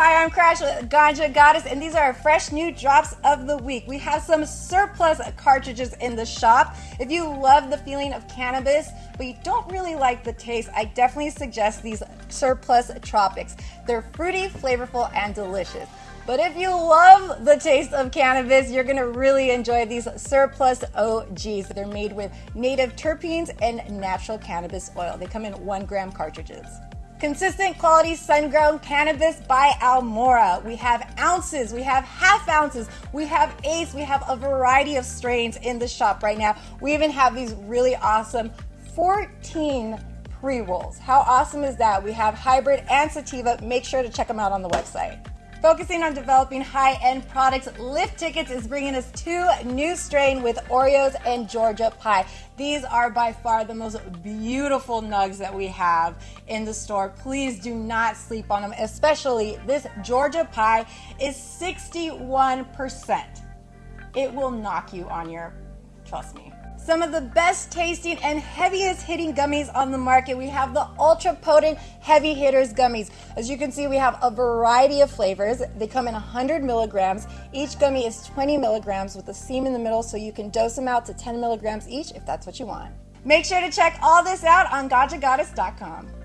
Hi, I'm Crash with Ganja Goddess, and these are our fresh new drops of the week. We have some surplus cartridges in the shop. If you love the feeling of cannabis, but you don't really like the taste, I definitely suggest these surplus tropics. They're fruity, flavorful, and delicious. But if you love the taste of cannabis, you're gonna really enjoy these surplus OGs. They're made with native terpenes and natural cannabis oil. They come in one gram cartridges. Consistent quality sun-grown cannabis by Almora. We have ounces, we have half ounces, we have eighths, we have a variety of strains in the shop right now. We even have these really awesome 14 pre-rolls. How awesome is that? We have hybrid and sativa. Make sure to check them out on the website. Focusing on developing high-end products, Lift Tickets is bringing us two new strain with Oreos and Georgia pie. These are by far the most beautiful nugs that we have in the store. Please do not sleep on them, especially this Georgia pie is 61%. It will knock you on your, trust me some of the best tasting and heaviest hitting gummies on the market. We have the ultra potent heavy hitters gummies. As you can see, we have a variety of flavors. They come in 100 milligrams. Each gummy is 20 milligrams with a seam in the middle, so you can dose them out to 10 milligrams each if that's what you want. Make sure to check all this out on GanjaGoddess.com.